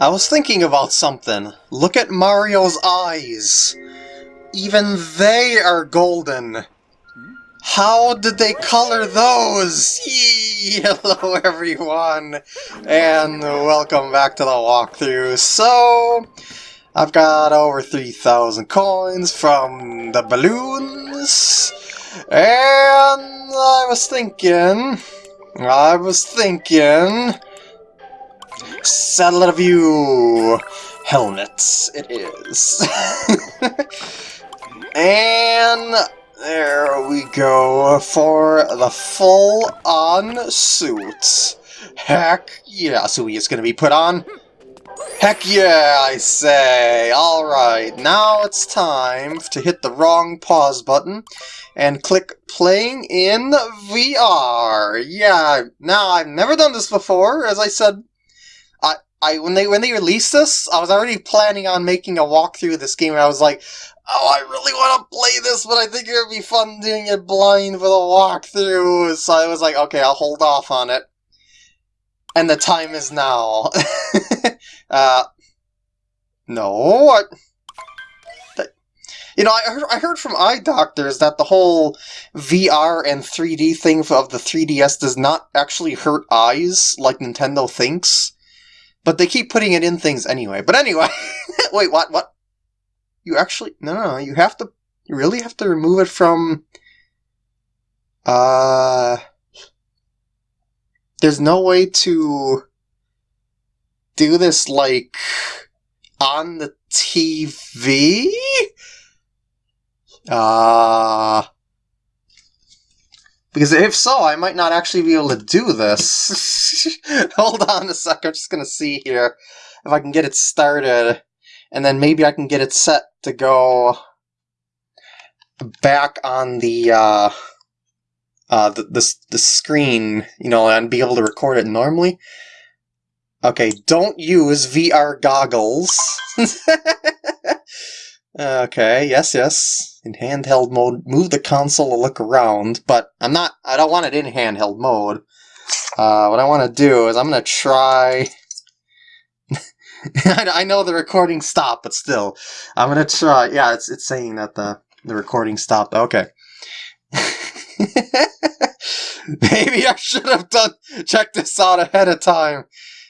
I was thinking about something. Look at Mario's eyes. Even they are golden. How did they color those? Hello everyone, and welcome back to the walkthrough. So, I've got over 3,000 coins from the balloons, and I was thinking, I was thinking, Satellaview helmets it is. and there we go for the full-on suit. Heck yeah, so he is to be put on. Heck yeah, I say! Alright, now it's time to hit the wrong pause button and click playing in VR. Yeah, now I've never done this before, as I said I when they when they released this, I was already planning on making a walkthrough of this game, and I was like, "Oh, I really want to play this, but I think it would be fun doing it blind for the walkthrough." So I was like, "Okay, I'll hold off on it." And the time is now. uh, no, I, you know, I heard, I heard from eye doctors that the whole VR and 3D thing of the 3DS does not actually hurt eyes like Nintendo thinks. But they keep putting it in things anyway. But anyway, wait, what? What? You actually no, no, no. You have to. You really have to remove it from. Uh. There's no way to do this like on the TV. Uh because if so, I might not actually be able to do this. Hold on a sec, I'm just gonna see here if I can get it started. And then maybe I can get it set to go back on the, uh, uh, the, the, the screen, you know, and be able to record it normally. Okay, don't use VR goggles. Okay, yes, yes. In handheld mode, move the console to look around, but I'm not, I don't want it in handheld mode. Uh, what I want to do is I'm going to try... I know the recording stopped, but still. I'm going to try, yeah, it's, it's saying that the, the recording stopped. Okay. Maybe I should have done, check this out ahead of time.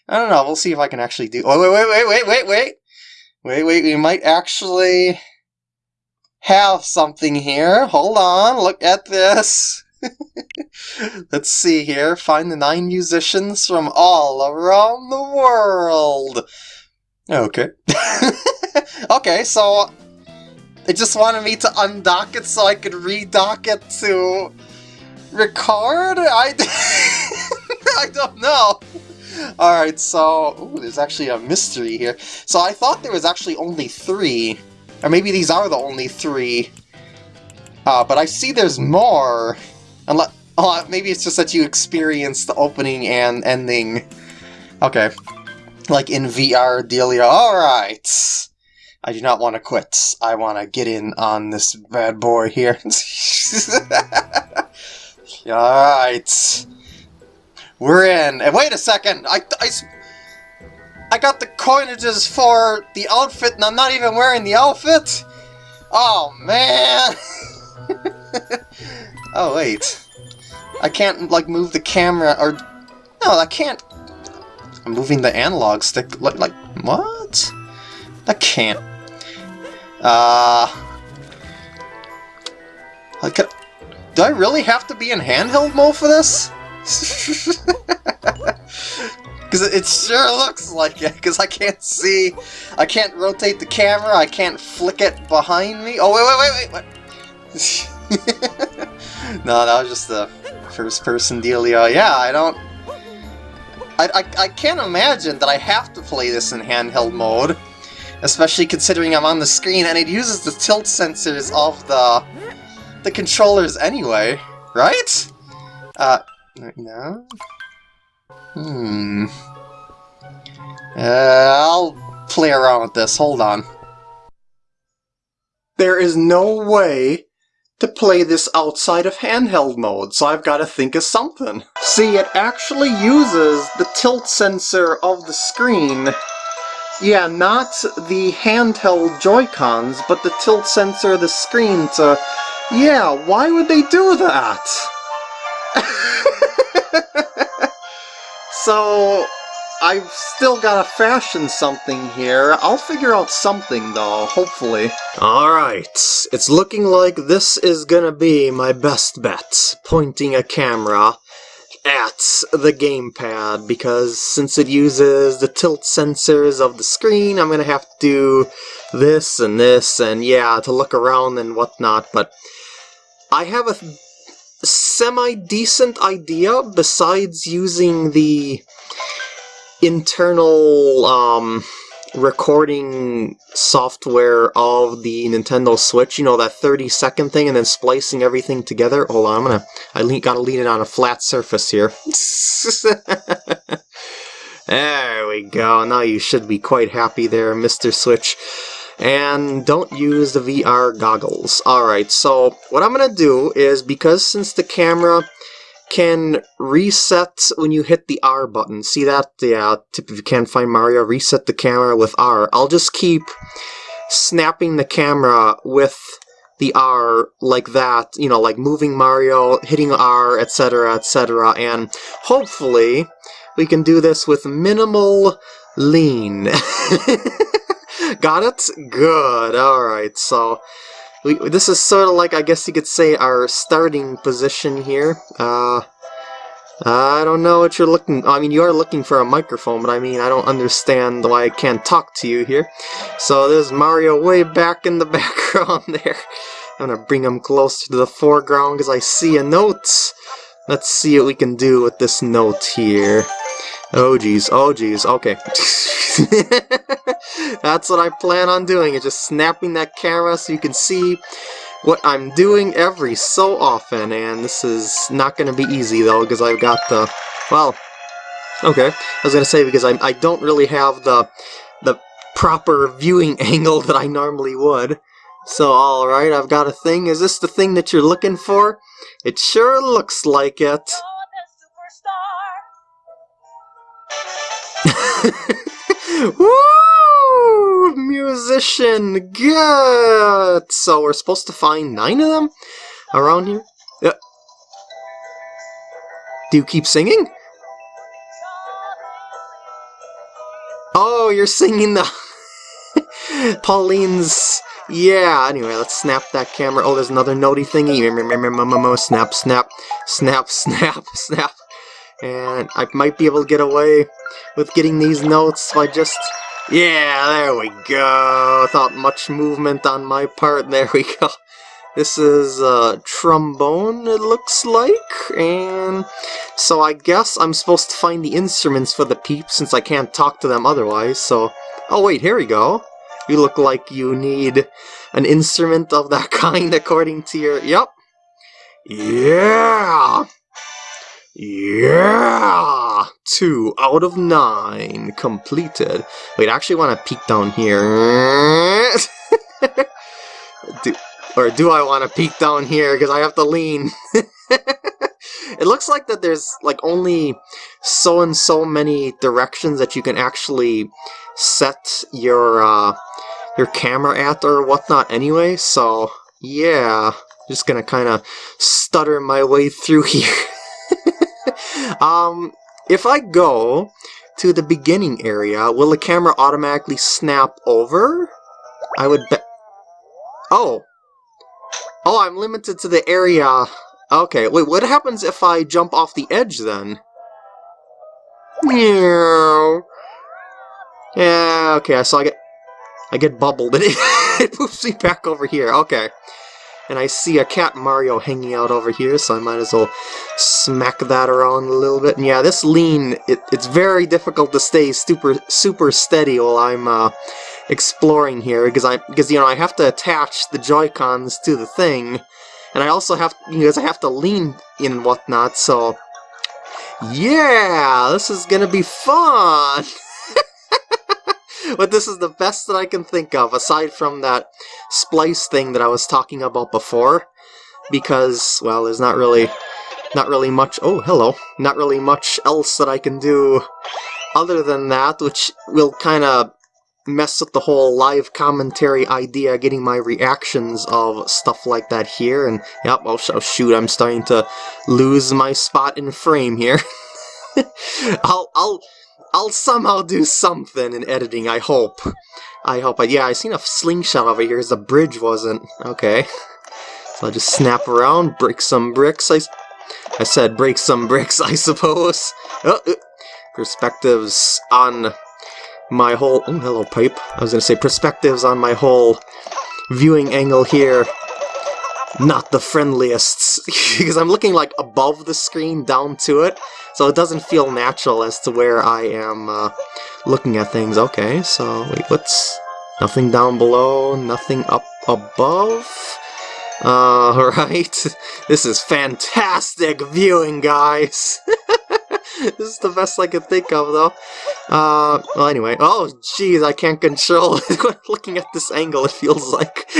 I don't know, we'll see if I can actually do, oh, wait, wait, wait, wait, wait, wait. Wait, wait, we might actually have something here. Hold on, look at this. Let's see here. Find the nine musicians from all around the world. Okay. okay, so it just wanted me to undock it so I could redock it to record? I, I don't know. Alright, so... Ooh, there's actually a mystery here. So I thought there was actually only three. Or maybe these are the only three. Uh, but I see there's more. Unless, oh, maybe it's just that you experience the opening and ending. Okay. Like in VR Delia. Alright. I do not want to quit. I want to get in on this bad boy here. Alright. We're in. And wait a second! I, I, I got the coinages for the outfit and I'm not even wearing the outfit? Oh, man! oh, wait. I can't, like, move the camera, or... No, I can't... I'm moving the analog stick, like, like what? I can't. Uh... Like, do I really have to be in handheld mode for this? Because it sure looks like it, because I can't see, I can't rotate the camera, I can't flick it behind me. Oh, wait, wait, wait, wait, no, that was just the first person dealio. Yeah, I don't, I, I, I can't imagine that I have to play this in handheld mode, especially considering I'm on the screen and it uses the tilt sensors of the, the controllers anyway, right? Uh, no? Hmm. Uh, I'll play around with this. Hold on. There is no way to play this outside of handheld mode, so I've got to think of something. See, it actually uses the tilt sensor of the screen Yeah, not the handheld Joy-Cons, but the tilt sensor of the screen to... Yeah, why would they do that? So, I've still gotta fashion something here. I'll figure out something, though, hopefully. Alright, it's looking like this is gonna be my best bet. Pointing a camera at the gamepad, because since it uses the tilt sensors of the screen, I'm gonna have to do this and this, and yeah, to look around and whatnot, but I have a semi-decent idea besides using the internal um, recording software of the Nintendo Switch, you know, that 30 second thing and then splicing everything together. Hold on, I'm gonna, I le gotta lean it on a flat surface here. there we go, now you should be quite happy there, Mr. Switch. And don't use the VR goggles. Alright, so what I'm gonna do is, because since the camera can reset when you hit the R button. See that? Yeah, if you can't find Mario, reset the camera with R. I'll just keep snapping the camera with the R like that, you know, like moving Mario, hitting R, etc., etc., and hopefully we can do this with minimal lean. Got it? Good. Alright, so we, this is sort of like, I guess you could say, our starting position here. Uh, I don't know what you're looking... I mean, you are looking for a microphone, but I mean, I don't understand why I can't talk to you here. So there's Mario way back in the background there. I'm gonna bring him closer to the foreground because I see a note. Let's see what we can do with this note here. Oh geez, oh geez, okay. That's what I plan on doing, is just snapping that camera so you can see what I'm doing every so often, and this is not going to be easy though, because I've got the, well, okay, I was going to say because I, I don't really have the, the proper viewing angle that I normally would. So alright, I've got a thing. Is this the thing that you're looking for? It sure looks like it. Woo! Musician! Good! So we're supposed to find nine of them around here? Yeah. Do you keep singing? Oh, you're singing the... Pauline's... Yeah, anyway, let's snap that camera. Oh, there's another notey thingy. Mmm, mmm, mmm, snap, snap, snap, snap, snap. And I might be able to get away with getting these notes by just... Yeah, there we go. Without much movement on my part, there we go. This is a trombone, it looks like, and so I guess I'm supposed to find the instruments for the peeps since I can't talk to them otherwise, so... Oh wait, here we go. You look like you need an instrument of that kind according to your... Yep. Yeah! Yeah! Two out of nine completed. Wait, I actually want to peek down here. do, or do I want to peek down here because I have to lean? it looks like that there's like only so and so many directions that you can actually set your uh, your camera at or whatnot anyway, so yeah. Just gonna kind of stutter my way through here. um, if I go to the beginning area, will the camera automatically snap over? I would bet... Oh! Oh, I'm limited to the area... Okay, wait, what happens if I jump off the edge, then? Meow. Yeah, okay, so I get... I get bubbled, and it, it moves me back over here, okay. And I see a cat Mario hanging out over here, so I might as well smack that around a little bit. And yeah, this lean, it, it's very difficult to stay super super steady while I'm uh, exploring here, because I because you know I have to attach the Joy-Cons to the thing, and I also have because I have to lean in and whatnot. So yeah, this is gonna be fun. but this is the best that I can think of, aside from that splice thing that I was talking about before. Because, well, there's not really, not really much, oh, hello, not really much else that I can do other than that, which will kind of mess with the whole live commentary idea, getting my reactions of stuff like that here, and yep, oh, oh shoot, I'm starting to lose my spot in frame here. I'll, I'll, I'll somehow do something in editing, I hope. I hope. I, yeah, I seen a slingshot over here, because the bridge wasn't. Okay. So I'll just snap around, break some bricks, I, I said break some bricks, I suppose. Oh, uh, perspectives on my whole... Oh, hello, pipe. I was going to say perspectives on my whole viewing angle here. Not the friendliest, because I'm looking like above the screen down to it, so it doesn't feel natural as to where I am uh, looking at things. Okay, so wait, what's... Nothing down below, nothing up above? Alright, this is fantastic viewing, guys! this is the best I could think of, though. Uh, well, anyway. Oh, jeez, I can't control Looking at this angle, it feels like.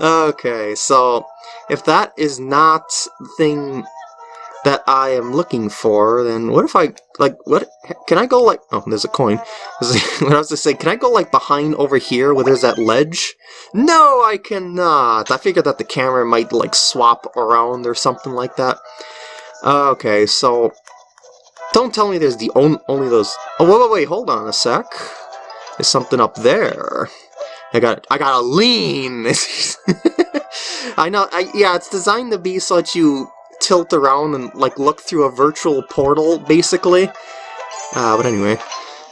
okay, so if that is not thing that I am looking for, then what if I, like, what, can I go, like, oh, there's a coin. what I was to say, can I go, like, behind over here where there's that ledge? No, I cannot! I figured that the camera might, like, swap around or something like that. Okay, so, don't tell me there's the on only those, oh, wait, wait, wait, hold on a sec. There's something up there. I got, I got to lean! I know, I, yeah, it's designed to be so that you tilt around and like look through a virtual portal, basically. Uh, but anyway.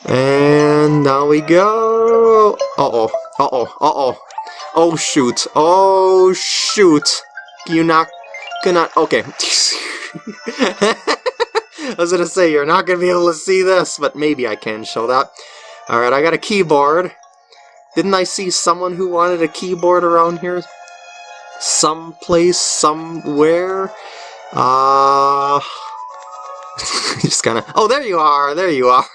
And now we go. Uh-oh. Uh-oh. Uh-oh. Oh, shoot. Oh, shoot. You not gonna... Okay. I was gonna say, you're not gonna be able to see this, but maybe I can show that. Alright, I got a keyboard. Didn't I see someone who wanted a keyboard around here? Someplace, somewhere? Uh... just kind of... Oh, there you are! There you are!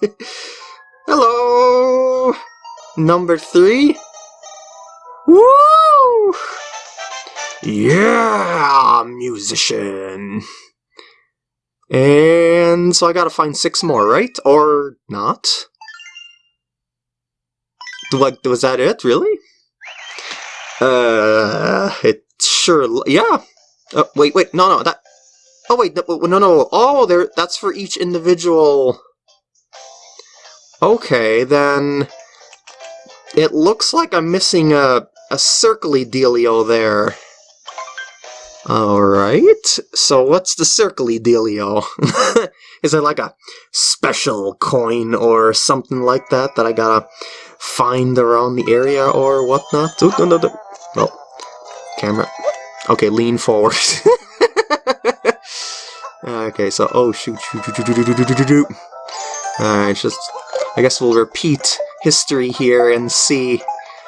Hello! Number three? Woo! Yeah, musician! And so I gotta find six more, right? Or not? Like, was that it, really? Uh, it sure, yeah, Oh, wait, wait, no, no, that... Oh, wait, no, no, no, oh, there, that's for each individual... Okay, then... It looks like I'm missing a, a circly dealio there. Alright, so what's the circly dealio? Is it like a special coin or something like that that I gotta find around the area or whatnot? No, no, no. Oh, camera. Okay, lean forward. okay, so, oh, shoot, shoot. Alright, just, I guess we'll repeat history here and see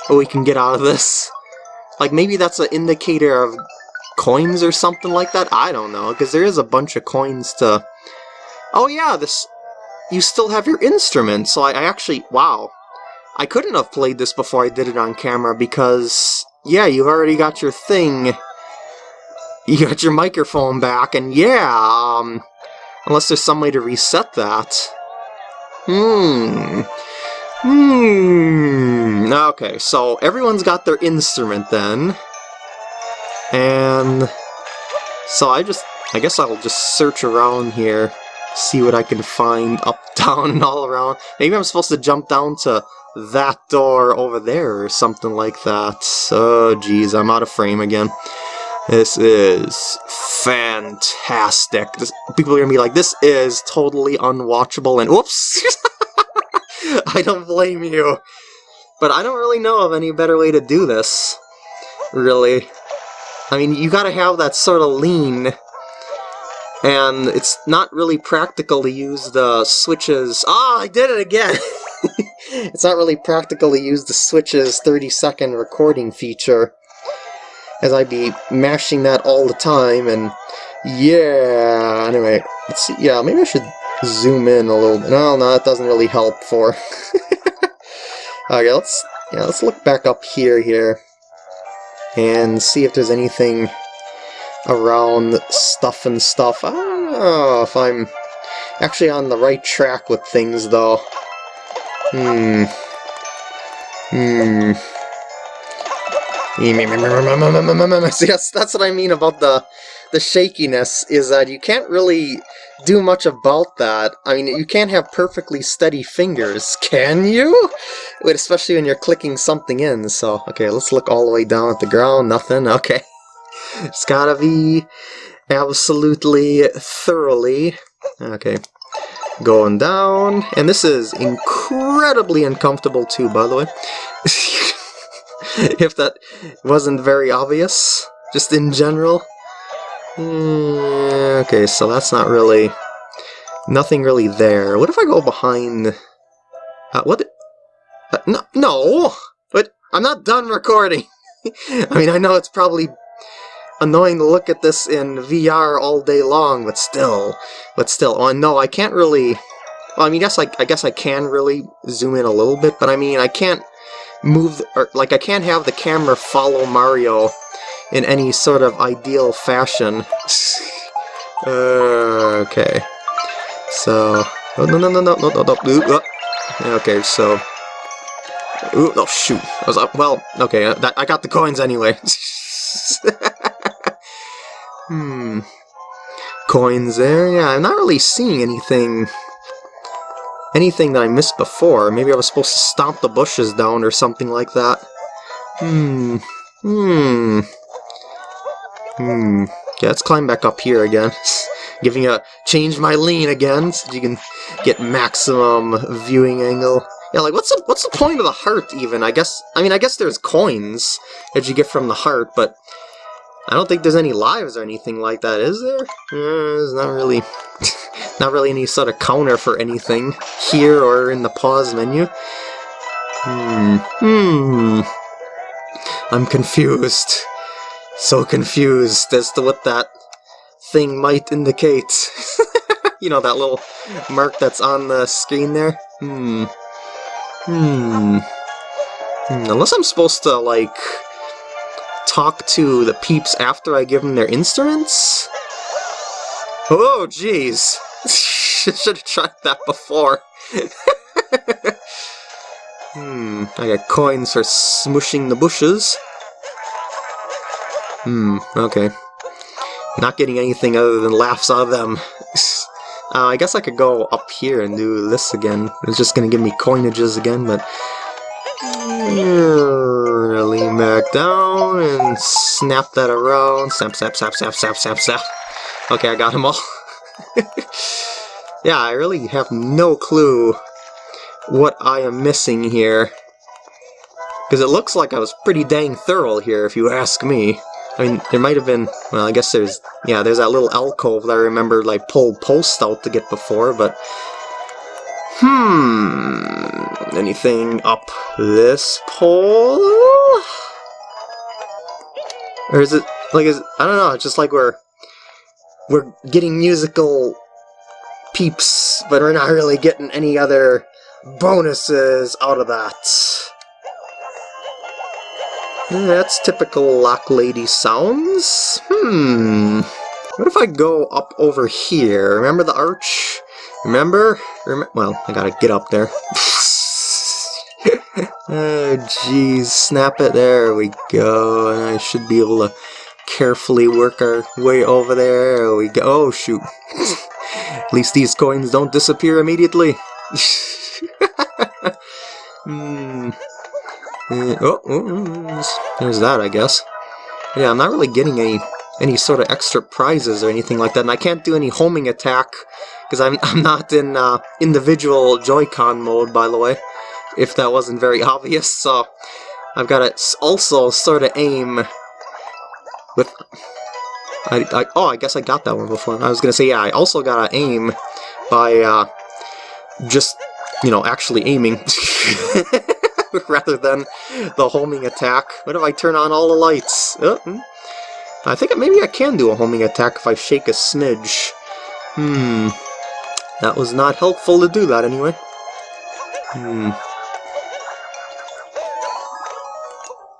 what we can get out of this. Like, maybe that's an indicator of coins or something like that? I don't know, because there is a bunch of coins to... Oh yeah, this... You still have your instrument, so I, I actually... Wow. I couldn't have played this before I did it on camera, because... Yeah, you've already got your thing you got your microphone back, and yeah, um, unless there's some way to reset that. Hmm. Hmm. Okay, so everyone's got their instrument then. And so I just, I guess I'll just search around here, see what I can find up, down, and all around. Maybe I'm supposed to jump down to that door over there or something like that. Oh, geez, I'm out of frame again. This is fantastic. This, people are gonna be like, this is totally unwatchable, and whoops! I don't blame you. But I don't really know of any better way to do this, really. I mean, you gotta have that sort of lean, and it's not really practical to use the switches... Ah, oh, I did it again! it's not really practical to use the switches 30 second recording feature as I'd be mashing that all the time, and yeah, anyway, let's see, yeah, maybe I should zoom in a little bit. No, no, that doesn't really help for... okay, let's, yeah, let's look back up here, here, and see if there's anything around stuff and stuff. I don't know if I'm actually on the right track with things, though. Hmm. Hmm. See, that's, that's what I mean about the the shakiness, is that you can't really do much about that. I mean, you can't have perfectly steady fingers, can you? Wait, especially when you're clicking something in, so... Okay, let's look all the way down at the ground, nothing, okay. It's gotta be absolutely thoroughly... Okay, going down, and this is incredibly uncomfortable too, by the way. if that wasn't very obvious, just in general. Mm, okay, so that's not really... Nothing really there. What if I go behind... Uh, what? Uh, no, no! But I'm not done recording! I mean, I know it's probably annoying to look at this in VR all day long, but still, but still, oh no, I can't really, well, I mean, guess I, I guess I can really zoom in a little bit, but I mean, I can't move, or, like, I can't have the camera follow Mario in any sort of ideal fashion. uh, okay, so, oh, no, no, no, no, no, no, no, no, okay, so, Ooh, oh shoot! I was up. Well, okay. Uh, that, I got the coins anyway. Hmm. Coins there? Yeah, I'm not really seeing anything... Anything that I missed before. Maybe I was supposed to stomp the bushes down or something like that. Hmm. Hmm. Hmm. Okay, let's climb back up here again. Giving a... Change my lean again, so you can get maximum viewing angle. Yeah, like, what's the, what's the point of the heart, even? I guess... I mean, I guess there's coins that you get from the heart, but... I don't think there's any lives or anything like that, is there? Uh, there's not really, not really any sort of counter for anything here or in the pause menu. Hmm. Hmm. I'm confused. So confused as to what that thing might indicate. you know, that little mark that's on the screen there? Hmm. Hmm. hmm. Unless I'm supposed to, like, talk to the peeps after I give them their instruments? Oh, jeez. Should have tried that before. hmm, I got coins for smushing the bushes. Hmm, okay. Not getting anything other than laughs out of them. Uh, I guess I could go up here and do this again. It's just gonna give me coinages again, but... Lean back down and snap that around. Snap, snap, snap, snap, snap, snap, snap. Okay, I got them all. Yeah, I really have no clue what I am missing here. Because it looks like I was pretty dang thorough here, if you ask me. I mean, there might have been, well, I guess there's, yeah, there's that little alcove that I remember, like, pulled posts out to get before, but Hmm. Anything up this pole? Or is it like is I don't know, it's just like we're we're getting musical peeps, but we're not really getting any other bonuses out of that. That's typical Lock Lady sounds. Hmm. What if I go up over here? Remember the arch? Remember? Rem well, I gotta get up there. oh, jeez. Snap it. There we go. And I should be able to carefully work our way over there. There we go. Oh, shoot. At least these coins don't disappear immediately. mm. Oh, oh, there's that, I guess. Yeah, I'm not really getting any any sort of extra prizes or anything like that, and I can't do any homing attack because I'm, I'm not in uh, individual Joy-Con mode, by the way, if that wasn't very obvious, so I've got to also sort of aim with... I, I, oh, I guess I got that one before. I was going to say, yeah, I also got to aim by uh, just, you know, actually aiming. rather than the homing attack. What if I turn on all the lights? Oh, hmm. I think maybe I can do a homing attack if I shake a smidge. Hmm. That was not helpful to do that anyway. Hmm.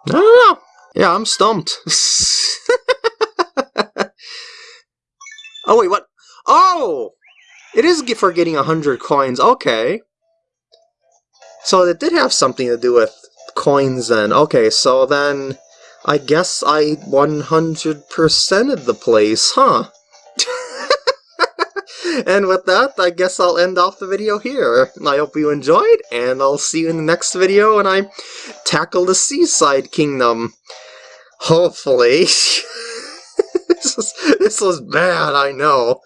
I don't know. Yeah, I'm stumped. oh, wait, what? Oh! It is for getting 100 coins. Okay. So it did have something to do with coins then. Okay, so then I guess I 100%ed the place, huh? and with that, I guess I'll end off the video here. I hope you enjoyed, and I'll see you in the next video when I tackle the Seaside Kingdom. Hopefully. this, was, this bad, I know.